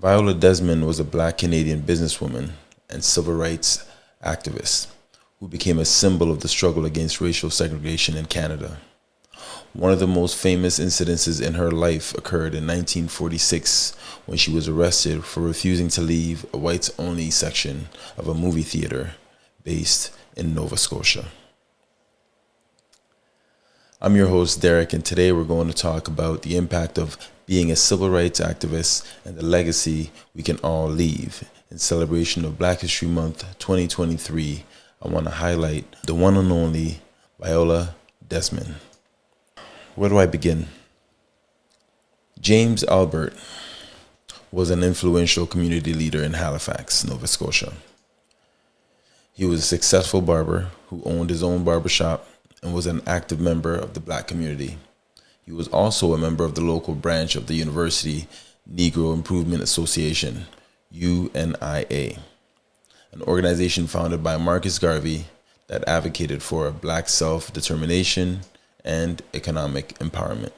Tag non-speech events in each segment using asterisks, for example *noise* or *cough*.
Viola Desmond was a black Canadian businesswoman and civil rights activist who became a symbol of the struggle against racial segregation in Canada. One of the most famous incidences in her life occurred in 1946 when she was arrested for refusing to leave a whites only section of a movie theater based in Nova Scotia. I'm your host, Derek, and today we're going to talk about the impact of being a civil rights activist and the legacy we can all leave. In celebration of Black History Month 2023, I want to highlight the one and only Viola Desmond. Where do I begin? James Albert was an influential community leader in Halifax, Nova Scotia. He was a successful barber who owned his own barbershop and was an active member of the black community. He was also a member of the local branch of the Universal Negro Improvement Association, UNIA, an organization founded by Marcus Garvey that advocated for black self determination and economic empowerment.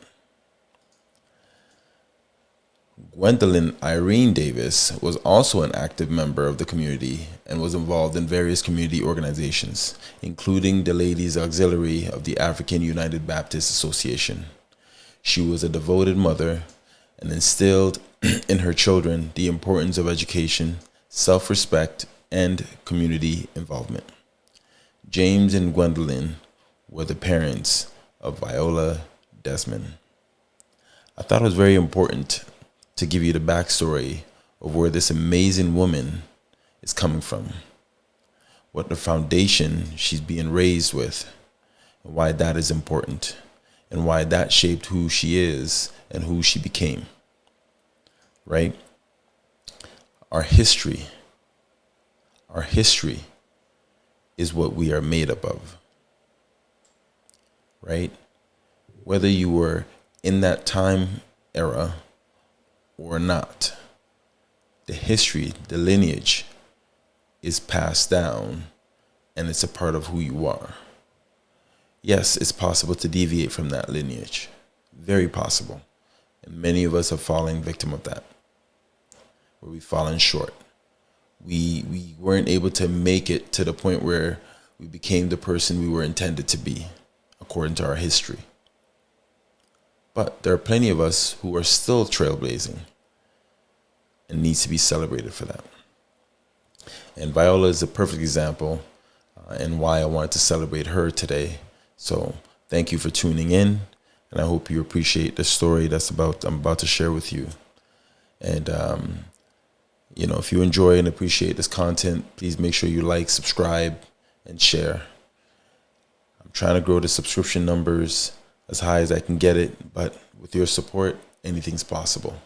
Gwendolyn Irene Davis was also an active member of the community and was involved in various community organizations, including the Ladies Auxiliary of the African United Baptist Association. She was a devoted mother and instilled *clears throat* in her children the importance of education, self respect, and community involvement. James and Gwendolyn were the parents of Viola Desmond. I thought it was very important to give you the backstory of where this amazing woman is coming from, what the foundation she's being raised with, and why that is important, and why that shaped who she is and who she became. Right? Our history, our history is what we are made up of. Right? Whether you were in that time era or not, the history, the lineage is passed down and it's a part of who you are. Yes, it's possible to deviate from that lineage. Very possible. And many of us have fallen victim of that. Where we've fallen short. We we weren't able to make it to the point where we became the person we were intended to be, according to our history. But there are plenty of us who are still trailblazing and needs to be celebrated for that. And Viola is a perfect example uh, and why I wanted to celebrate her today. So thank you for tuning in, and I hope you appreciate the story that's about I'm about to share with you. And um, you know, if you enjoy and appreciate this content, please make sure you like, subscribe, and share. I'm trying to grow the subscription numbers as high as I can get it, but with your support, anything's possible.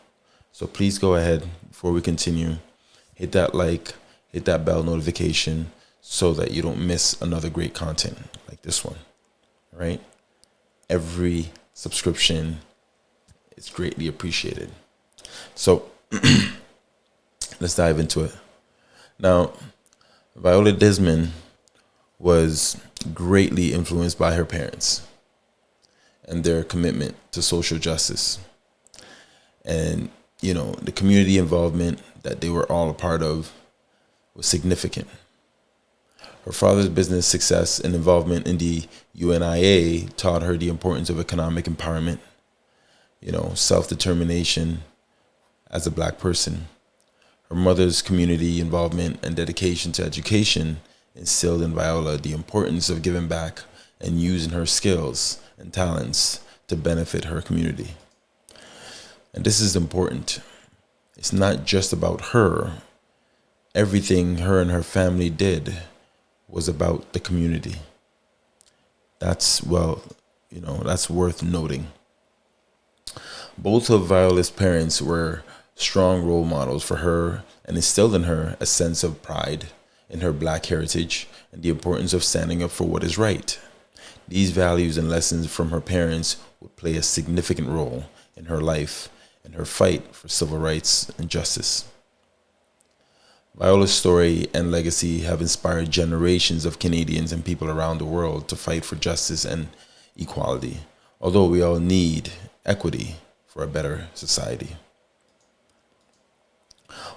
So please go ahead before we continue, hit that like, hit that bell notification so that you don't miss another great content like this one. Right? Every subscription is greatly appreciated. So *clears throat* let's dive into it. Now, Viola Desmond was greatly influenced by her parents and their commitment to social justice. And you know, the community involvement that they were all a part of was significant. Her father's business success and involvement in the UNIA taught her the importance of economic empowerment, you know, self-determination as a black person. Her mother's community involvement and dedication to education instilled in Viola the importance of giving back and using her skills and talents to benefit her community. And this is important. It's not just about her. Everything her and her family did was about the community. That's, well, you know, that's worth noting. Both of Viola's parents were strong role models for her and instilled in her a sense of pride in her black heritage and the importance of standing up for what is right. These values and lessons from her parents would play a significant role in her life and her fight for civil rights and justice. Viola's story and legacy have inspired generations of Canadians and people around the world to fight for justice and equality, although we all need equity for a better society.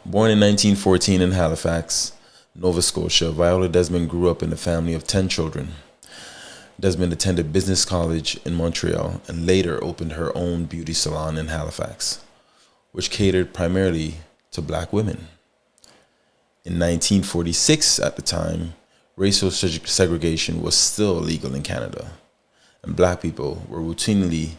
Born in 1914 in Halifax, Nova Scotia, Viola Desmond grew up in a family of 10 children. Desmond attended business college in Montreal and later opened her own beauty salon in Halifax, which catered primarily to black women. In 1946, at the time, racial segregation was still illegal in Canada, and black people were routinely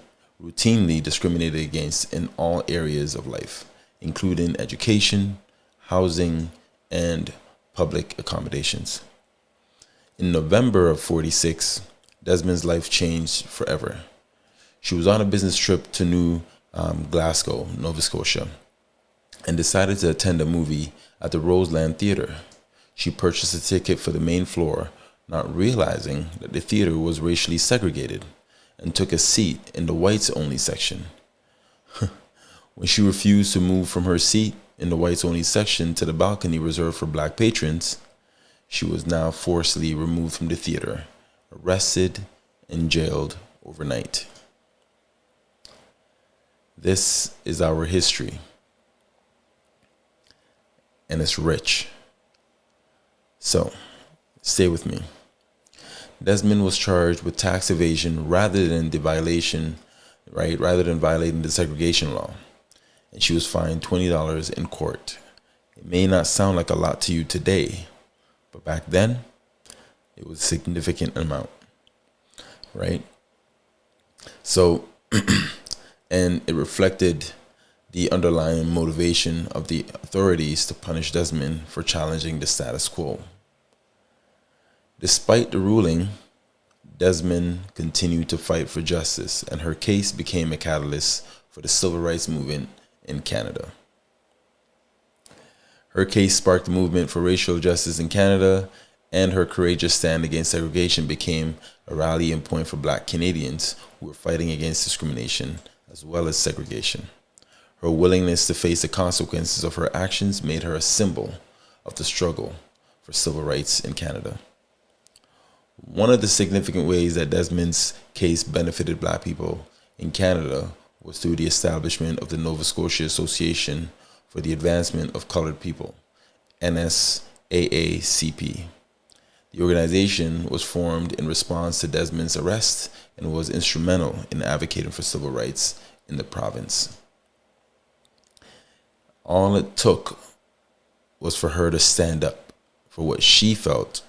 routinely discriminated against in all areas of life, including education, housing, and public accommodations. In November of 46, Desmond's life changed forever. She was on a business trip to New um, Glasgow, Nova Scotia, and decided to attend a movie at the Roseland Theatre. She purchased a ticket for the main floor, not realizing that the theater was racially segregated, and took a seat in the whites only section. *laughs* when she refused to move from her seat, in the whites only section to the balcony reserved for black patrons, she was now forcibly removed from the theater, arrested, and jailed overnight. This is our history, and it's rich. So, stay with me. Desmond was charged with tax evasion rather than the violation, right? Rather than violating the segregation law and she was fined $20 in court. It may not sound like a lot to you today, but back then, it was a significant amount, right? So, *clears throat* and it reflected the underlying motivation of the authorities to punish Desmond for challenging the status quo. Despite the ruling, Desmond continued to fight for justice, and her case became a catalyst for the civil rights movement in Canada. Her case sparked the movement for racial justice in Canada, and her courageous stand against segregation became a rallying point for black Canadians who were fighting against discrimination as well as segregation. Her willingness to face the consequences of her actions made her a symbol of the struggle for civil rights in Canada. One of the significant ways that Desmond's case benefited black people in Canada was through the establishment of the Nova Scotia Association for the Advancement of Colored People, NSAACP. The organization was formed in response to Desmond's arrest and was instrumental in advocating for civil rights in the province. All it took was for her to stand up for what she felt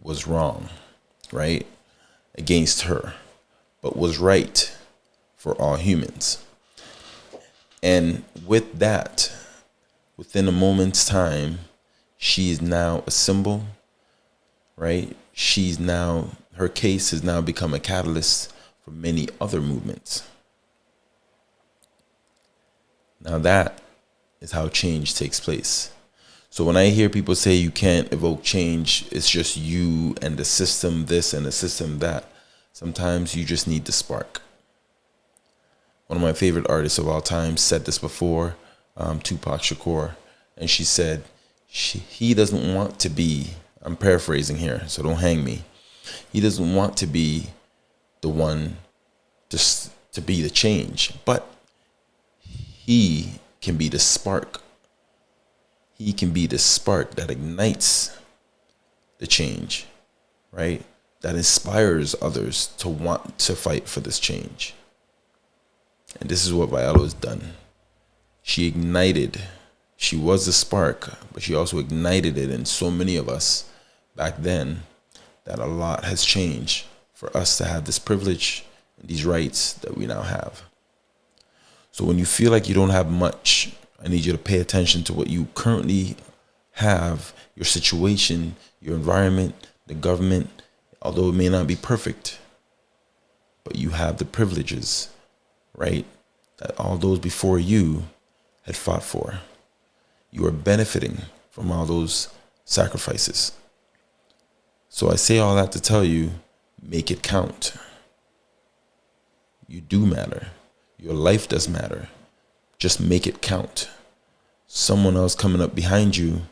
was wrong, right? Against her, but was right for all humans. And with that, within a moment's time, she is now a symbol, right? She's now, her case has now become a catalyst for many other movements. Now, that is how change takes place. So, when I hear people say you can't evoke change, it's just you and the system this and the system that, sometimes you just need the spark one of my favorite artists of all time said this before, um, Tupac Shakur, and she said she, he doesn't want to be. I'm paraphrasing here, so don't hang me. He doesn't want to be the one just to be the change, but he can be the spark. He can be the spark that ignites the change, right? That inspires others to want to fight for this change. And this is what Viola has done. She ignited, she was the spark, but she also ignited it in so many of us back then that a lot has changed for us to have this privilege and these rights that we now have. So when you feel like you don't have much, I need you to pay attention to what you currently have, your situation, your environment, the government, although it may not be perfect, but you have the privileges right? That all those before you had fought for. You are benefiting from all those sacrifices. So I say all that to tell you make it count. You do matter. Your life does matter. Just make it count. Someone else coming up behind you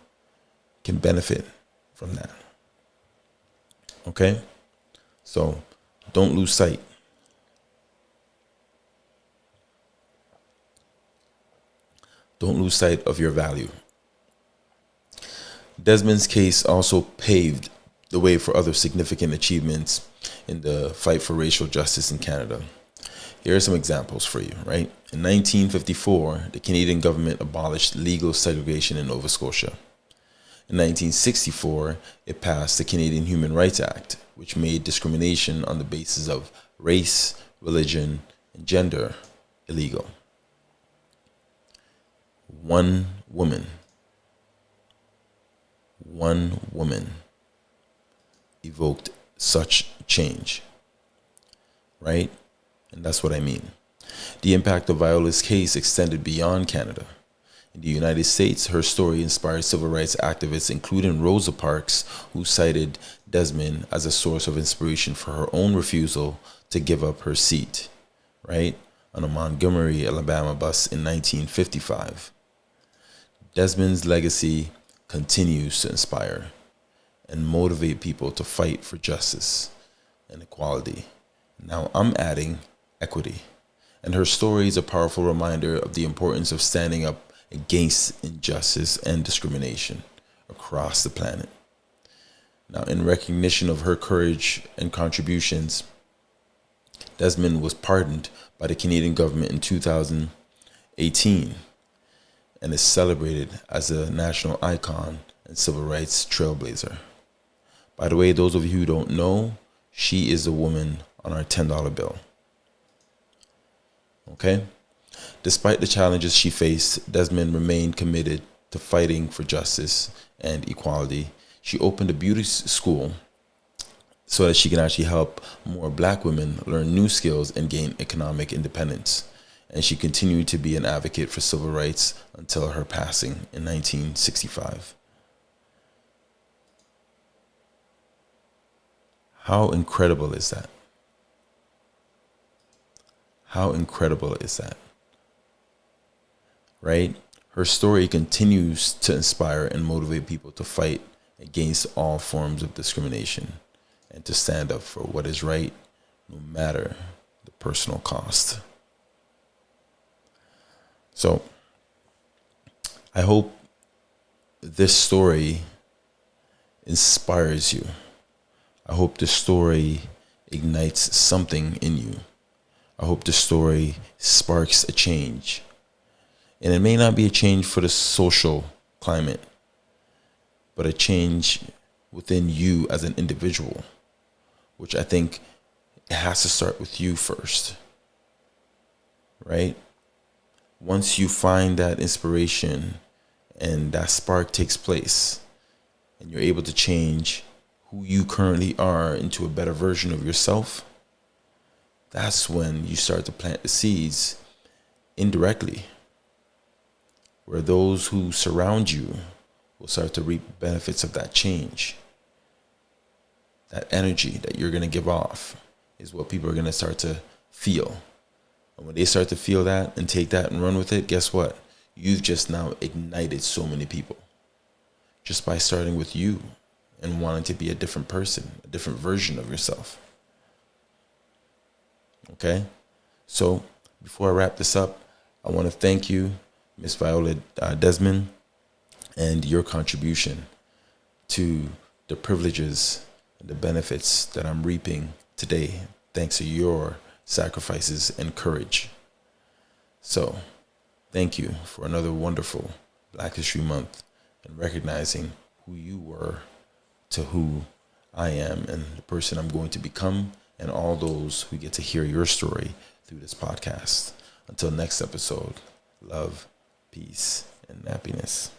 can benefit from that. Okay? So don't lose sight. don't lose sight of your value. Desmond's case also paved the way for other significant achievements in the fight for racial justice in Canada. Here are some examples for you, right? In 1954, the Canadian government abolished legal segregation in Nova Scotia. In 1964, it passed the Canadian Human Rights Act, which made discrimination on the basis of race, religion, and gender illegal. One woman, one woman evoked such change, right? And that's what I mean. The impact of Viola's case extended beyond Canada. In the United States, her story inspired civil rights activists, including Rosa Parks, who cited Desmond as a source of inspiration for her own refusal to give up her seat, right, on a Montgomery, Alabama bus in 1955. Desmond's legacy continues to inspire and motivate people to fight for justice and equality. Now I'm adding equity. And her story is a powerful reminder of the importance of standing up against injustice and discrimination across the planet. Now, in recognition of her courage and contributions, Desmond was pardoned by the Canadian government in 2018 and is celebrated as a national icon and civil rights trailblazer. By the way, those of you who don't know, she is the woman on our $10 bill. Okay? Despite the challenges she faced, Desmond remained committed to fighting for justice and equality. She opened a beauty school so that she can actually help more black women learn new skills and gain economic independence. And she continued to be an advocate for civil rights until her passing in 1965. How incredible is that? How incredible is that? Right? Her story continues to inspire and motivate people to fight against all forms of discrimination and to stand up for what is right, no matter the personal cost. So, I hope this story inspires you. I hope this story ignites something in you. I hope the story sparks a change. And it may not be a change for the social climate, but a change within you as an individual, which I think has to start with you first. Right? Once you find that inspiration and that spark takes place, and you're able to change who you currently are into a better version of yourself that's when you start to plant the seeds indirectly, where those who surround you will start to reap benefits of that change. That energy that you're going to give off is what people are going to start to feel. And when they start to feel that and take that and run with it, guess what? You've just now ignited so many people just by starting with you and wanting to be a different person, a different version of yourself. Okay. So before I wrap this up, I want to thank you, Miss Viola uh, Desmond, and your contribution to the privileges and the benefits that I'm reaping today, thanks to your sacrifices and courage. So, thank you for another wonderful Black History Month and recognizing who you were to who I am and the person I'm going to become and all those who get to hear your story through this podcast. Until next episode, love, peace, and happiness.